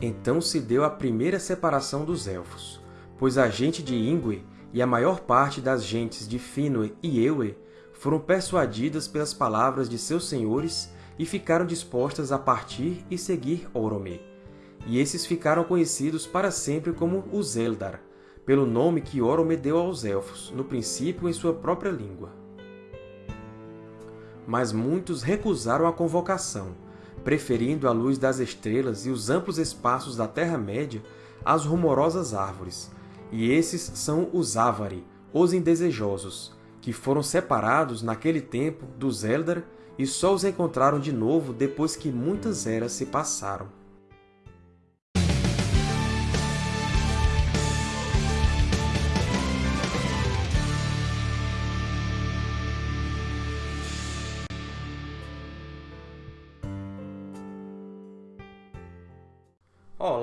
Então se deu a primeira separação dos Elfos, pois a gente de Ingwe e a maior parte das gentes de Finwë e Ewe foram persuadidas pelas palavras de seus senhores e ficaram dispostas a partir e seguir Orome. E esses ficaram conhecidos para sempre como os Eldar, pelo nome que Orome deu aos Elfos, no princípio em sua própria língua. Mas muitos recusaram a convocação, preferindo a luz das estrelas e os amplos espaços da Terra-média às rumorosas árvores, e esses são os Avari, os indesejosos, que foram separados naquele tempo dos Eldar e só os encontraram de novo depois que muitas eras se passaram.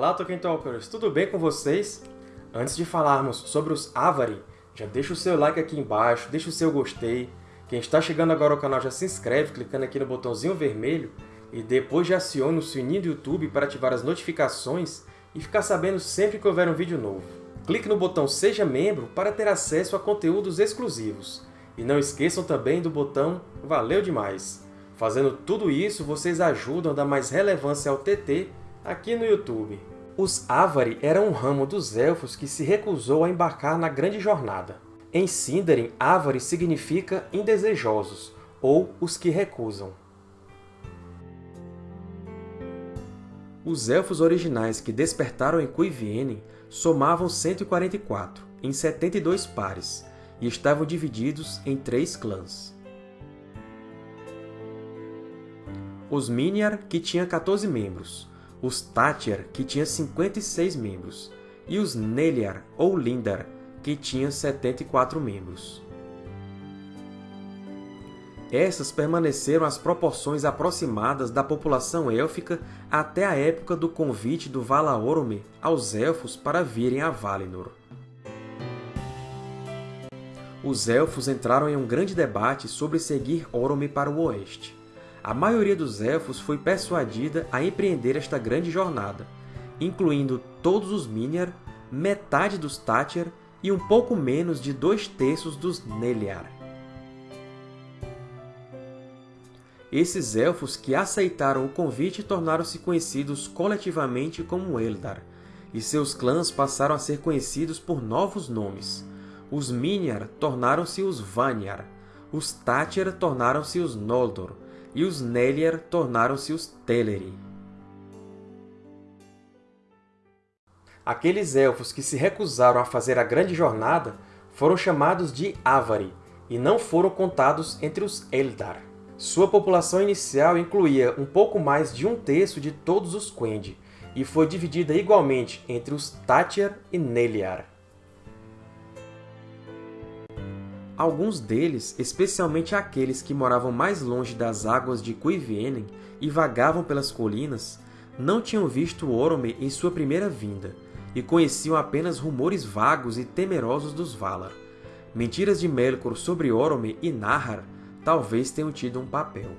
Olá, Tolkien Talkers! Tudo bem com vocês? Antes de falarmos sobre os Avari, já deixa o seu like aqui embaixo, deixa o seu gostei. Quem está chegando agora ao canal já se inscreve clicando aqui no botãozinho vermelho e depois já aciona o sininho do YouTube para ativar as notificações e ficar sabendo sempre que houver um vídeo novo. Clique no botão Seja Membro para ter acesso a conteúdos exclusivos. E não esqueçam também do botão Valeu Demais! Fazendo tudo isso, vocês ajudam a dar mais relevância ao TT aqui no YouTube. Os Avari eram um ramo dos Elfos que se recusou a embarcar na Grande Jornada. Em Sindarin, Avari significa indesejosos, ou os que recusam. Os Elfos originais que despertaram em Cuivienen somavam 144, em 72 pares, e estavam divididos em três clãs. Os Miniar, que tinha 14 membros, os Tátyr, que tinha 56 membros, e os Neliar, ou Lindar, que tinha 74 membros. Essas permaneceram as proporções aproximadas da população élfica até a época do convite do Valaorme aos Elfos para virem a Valinor. Os Elfos entraram em um grande debate sobre seguir Orome para o oeste a maioria dos Elfos foi persuadida a empreender esta grande jornada, incluindo todos os Miniar, metade dos Tátyr e um pouco menos de dois terços dos Neliar. Esses Elfos que aceitaram o convite tornaram-se conhecidos coletivamente como Eldar, e seus clãs passaram a ser conhecidos por novos nomes. Os Miniar tornaram-se os Vanyar, os Tátyr tornaram-se os Noldor, e os Neliar tornaram-se os Teleri. Aqueles Elfos que se recusaram a fazer a grande jornada foram chamados de Avari, e não foram contados entre os Eldar. Sua população inicial incluía um pouco mais de um terço de todos os Quendi, e foi dividida igualmente entre os Tátyr e Neliar. Alguns deles, especialmente aqueles que moravam mais longe das águas de Cuivienen e vagavam pelas colinas, não tinham visto Orome em sua primeira vinda, e conheciam apenas rumores vagos e temerosos dos Valar. Mentiras de Melkor sobre Orome e Nahar talvez tenham tido um papel.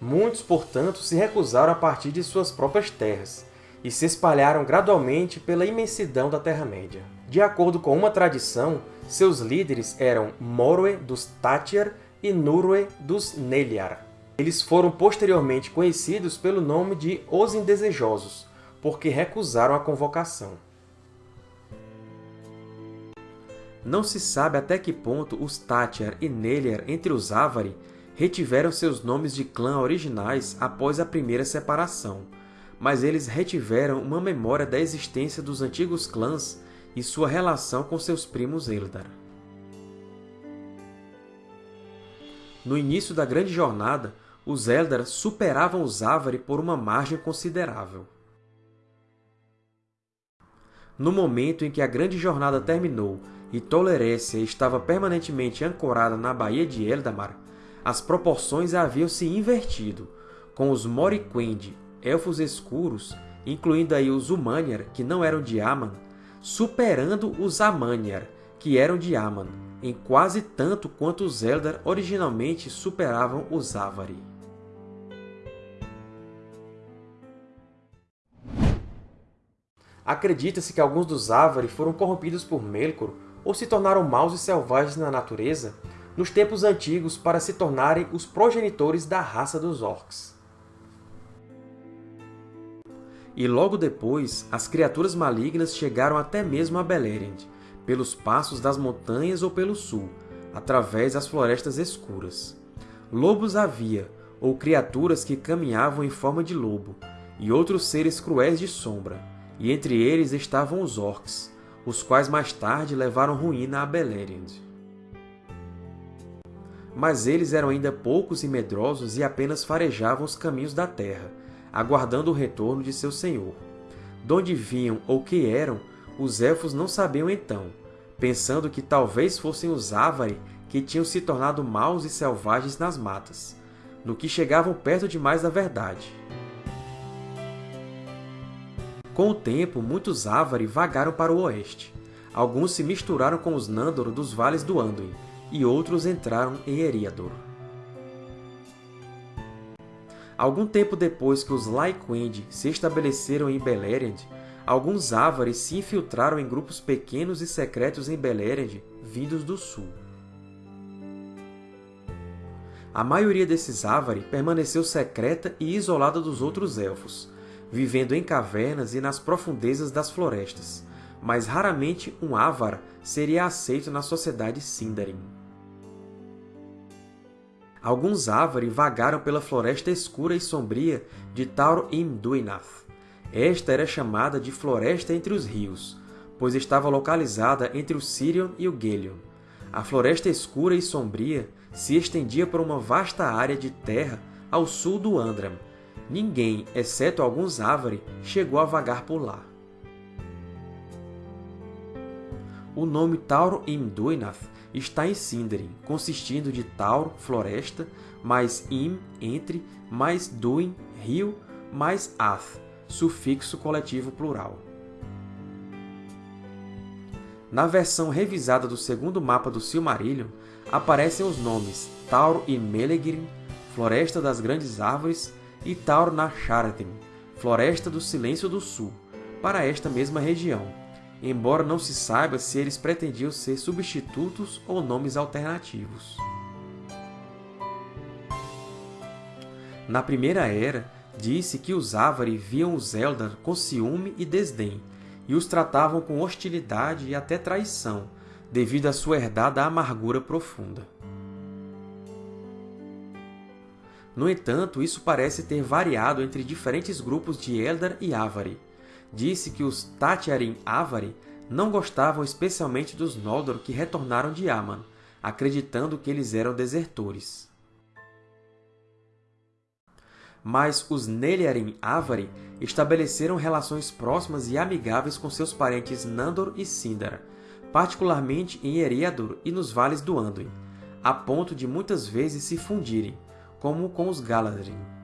Muitos, portanto, se recusaram a partir de suas próprias terras, e se espalharam gradualmente pela imensidão da Terra-média. De acordo com uma tradição, seus líderes eram Morwe dos Tátyr e Nurwe dos Neliar. Eles foram posteriormente conhecidos pelo nome de Os Indesejosos, porque recusaram a convocação. Não se sabe até que ponto os Tátyr e Neliar entre os Avari retiveram seus nomes de clã originais após a primeira separação, mas eles retiveram uma memória da existência dos antigos clãs e sua relação com seus primos Eldar. No início da Grande Jornada, os Eldar superavam os Avari por uma margem considerável. No momento em que a Grande Jornada terminou e Tolerécia estava permanentemente ancorada na Baía de Eldamar, as proporções haviam se invertido, com os Moriquendi, Elfos Escuros, incluindo aí os Umanyar, que não eram de Aman, superando os Amanyar, que eram de Aman, em quase tanto quanto os Eldar originalmente superavam os Avari. Acredita-se que alguns dos Avari foram corrompidos por Melkor ou se tornaram maus e selvagens na natureza nos tempos antigos para se tornarem os progenitores da raça dos Orcs. E logo depois, as criaturas malignas chegaram até mesmo a Beleriand, pelos passos das montanhas ou pelo sul, através das florestas escuras. Lobos havia, ou criaturas que caminhavam em forma de lobo, e outros seres cruéis de sombra, e entre eles estavam os Orcs, os quais mais tarde levaram ruína a Beleriand. Mas eles eram ainda poucos e medrosos e apenas farejavam os caminhos da terra, aguardando o retorno de seu senhor. De onde vinham ou que eram, os Elfos não sabiam então, pensando que talvez fossem os Avari que tinham se tornado maus e selvagens nas matas, no que chegavam perto demais da verdade. Com o tempo, muitos Avari vagaram para o oeste. Alguns se misturaram com os Nandor dos vales do Anduin, e outros entraram em Eriador. Algum tempo depois que os Lyquend se estabeleceram em Beleriand, alguns Avari se infiltraram em grupos pequenos e secretos em Beleriand, vindos do sul. A maioria desses Avari permaneceu secreta e isolada dos outros Elfos, vivendo em cavernas e nas profundezas das florestas, mas raramente um Avar seria aceito na sociedade Sindarin. Alguns Avari vagaram pela floresta escura e sombria de Taur Imduinath. Esta era chamada de Floresta entre os Rios, pois estava localizada entre o Sirion e o Gelion. A floresta escura e sombria se estendia por uma vasta área de terra ao sul do Andram, Ninguém, exceto alguns Avari, chegou a vagar por lá. O nome Tauro Imduinath está em Sindarin, consistindo de Tauro, floresta, mais Im, entre, mais Duin, rio, mais Ath, sufixo coletivo plural. Na versão revisada do segundo mapa do Silmarillion, aparecem os nomes Tauro e Melegrin, Floresta das Grandes Árvores, e Taur Nasharathin, Floresta do Silêncio do Sul, para esta mesma região, embora não se saiba se eles pretendiam ser substitutos ou nomes alternativos. Na Primeira Era, disse que os Avari viam os Eldar com ciúme e desdém, e os tratavam com hostilidade e até traição, devido à sua herdada amargura profunda. No entanto, isso parece ter variado entre diferentes grupos de Eldar e Avari. Disse que os Tatiarin Avari não gostavam especialmente dos Noldor que retornaram de Aman, acreditando que eles eram desertores. Mas os Neliarin Avari estabeleceram relações próximas e amigáveis com seus parentes Nandor e Sindar, particularmente em Eriador e nos vales do Anduin, a ponto de muitas vezes se fundirem, como com os Galadrim.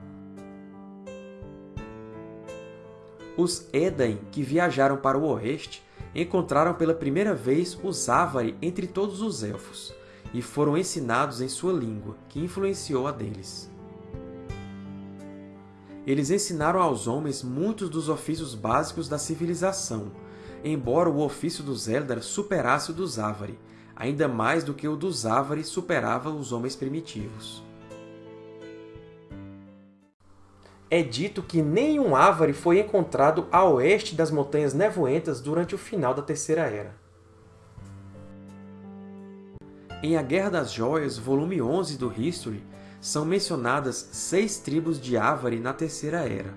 Os Edain, que viajaram para o oeste, encontraram pela primeira vez os Avari entre todos os Elfos, e foram ensinados em sua língua, que influenciou a deles. Eles ensinaram aos homens muitos dos ofícios básicos da civilização, embora o ofício dos Eldar superasse o dos Avari, ainda mais do que o dos Avari superava os homens primitivos. É dito que nenhum Avari foi encontrado a oeste das Montanhas Nevoentas durante o final da Terceira Era. Em A Guerra das Joias, volume 11 do History, são mencionadas seis tribos de Avari na Terceira Era.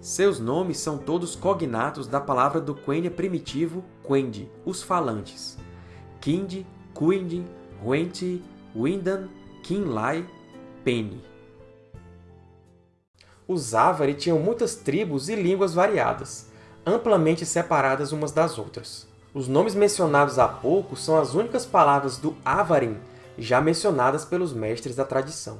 Seus nomes são todos cognatos da palavra do Quenya primitivo Quendi, os falantes. Kindi, Kuindi, Huenti, Windan, Kinlai, Penny. Os Avari tinham muitas tribos e línguas variadas, amplamente separadas umas das outras. Os nomes mencionados há pouco são as únicas palavras do Avarim já mencionadas pelos mestres da tradição.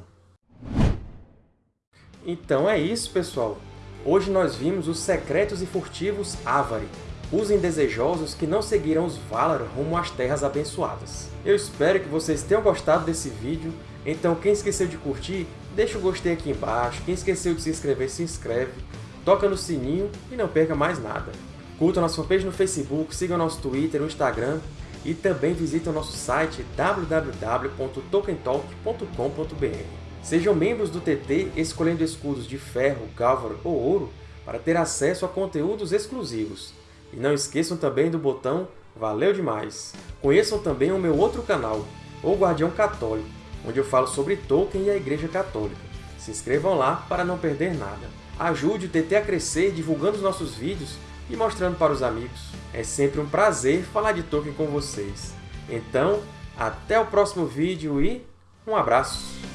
Então é isso, pessoal! Hoje nós vimos os secretos e furtivos Avari, os indesejosos que não seguiram os Valar rumo às Terras Abençoadas. Eu espero que vocês tenham gostado desse vídeo, então quem esqueceu de curtir, deixa o gostei aqui embaixo, quem esqueceu de se inscrever, se inscreve. toca no sininho e não perca mais nada. Curta nossa fanpage no Facebook, siga o nosso Twitter e Instagram e também visite o nosso site www.tokentalk.com.br. Sejam membros do TT escolhendo escudos de ferro, gálvaro ou ouro para ter acesso a conteúdos exclusivos. E não esqueçam também do botão Valeu demais! Conheçam também o meu outro canal, O Guardião Católico, onde eu falo sobre Tolkien e a Igreja Católica. Se inscrevam lá para não perder nada. Ajude o TT a crescer divulgando os nossos vídeos e mostrando para os amigos. É sempre um prazer falar de Tolkien com vocês. Então, até o próximo vídeo e um abraço!